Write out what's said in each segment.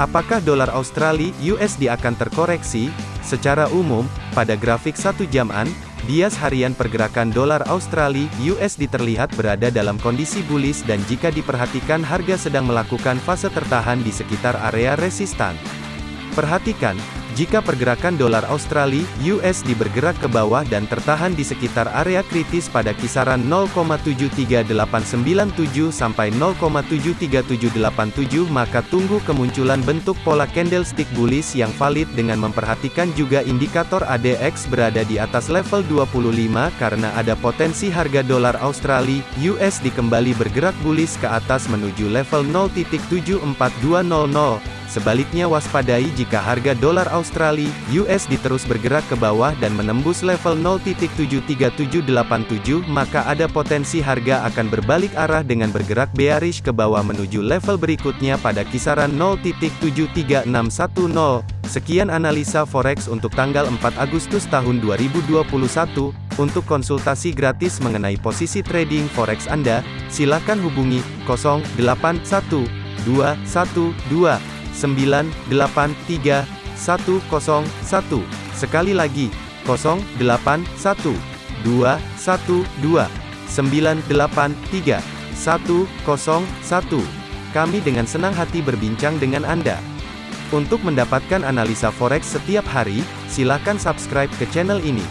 Apakah dolar Australia USD akan terkoreksi? Secara umum, pada grafik satu jaman, bias harian pergerakan dolar Australia USD terlihat berada dalam kondisi bullish dan jika diperhatikan harga sedang melakukan fase tertahan di sekitar area resistan. Perhatikan, jika pergerakan dolar Australia USD bergerak ke bawah dan tertahan di sekitar area kritis pada kisaran 0,73897 sampai 0,73787 maka tunggu kemunculan bentuk pola candlestick bullish yang valid dengan memperhatikan juga indikator ADX berada di atas level 25 karena ada potensi harga dolar Australia USD kembali bergerak bullish ke atas menuju level 0.74200 Sebaliknya waspadai jika harga dolar Australia USD terus bergerak ke bawah dan menembus level 0.73787 maka ada potensi harga akan berbalik arah dengan bergerak bearish ke bawah menuju level berikutnya pada kisaran 0.73610. Sekian analisa forex untuk tanggal 4 Agustus tahun 2021. Untuk konsultasi gratis mengenai posisi trading forex Anda, silakan hubungi 081212 983 101. Sekali lagi, 081 212 983 101. Kami dengan senang hati berbincang dengan Anda. Untuk mendapatkan analisa forex setiap hari, silakan subscribe ke channel ini.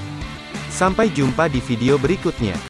Sampai jumpa di video berikutnya.